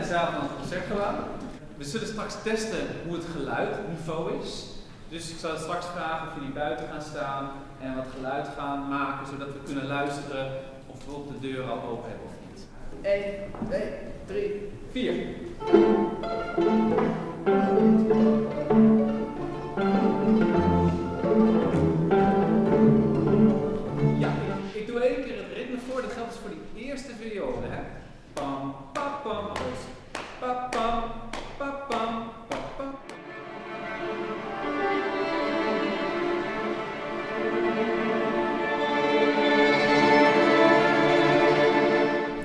de zaal van het concertgebouw. We zullen straks testen hoe het geluidniveau is. Dus ik zal straks vragen of jullie buiten gaan staan en wat geluid gaan maken, zodat we kunnen luisteren of we op de deur al open hebben of niet. 1, 2, 3, 4. Ja, ik, doe één keer het ritme voor. Dat geldt dus voor die eerste viool. Hè? Pam, pam,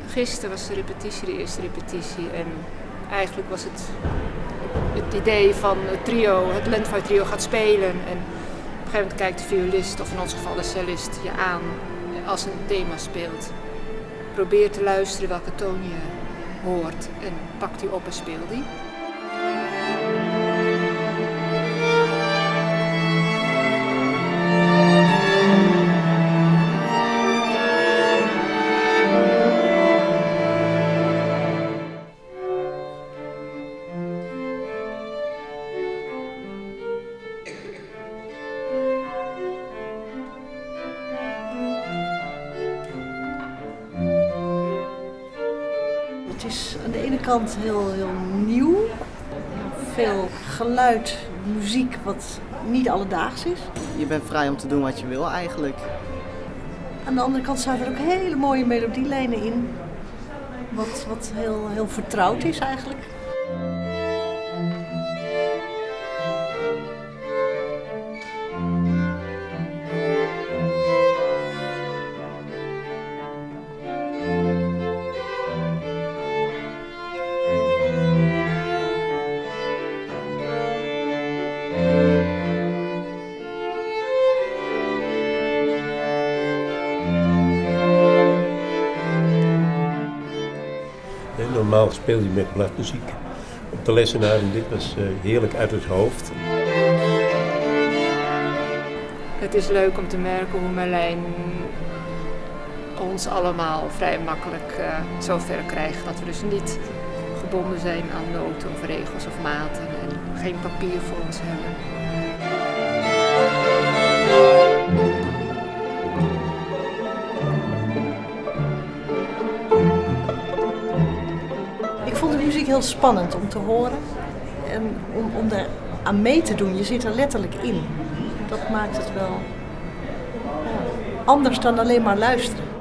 Gisteren was de repetitie, de eerste repetitie. En eigenlijk was het het idee van het trio, het Landfire trio gaat spelen. En op een gegeven moment kijkt de violist, of in ons geval de cellist, je aan als een thema speelt. Probeer te luisteren welke toon je hoort en pak die op en speel die. Kant heel, heel nieuw. Veel geluid, muziek wat niet alledaags is. Je bent vrij om te doen wat je wil eigenlijk. Aan de andere kant zaten er ook hele mooie melodielijnen in. Wat, wat heel, heel vertrouwd is eigenlijk. Normaal speel je met bladmuziek op de lessenaar en dit was eh, heerlijk uit het hoofd. Het is leuk om te merken hoe Merlijn ons allemaal vrij makkelijk eh, zo ver krijgt dat we dus niet gebonden zijn aan noten of regels of maten en geen papier voor ons hebben. Heel spannend om te horen. En om, om daar aan mee te doen, je zit er letterlijk in. Dat maakt het wel anders dan alleen maar luisteren.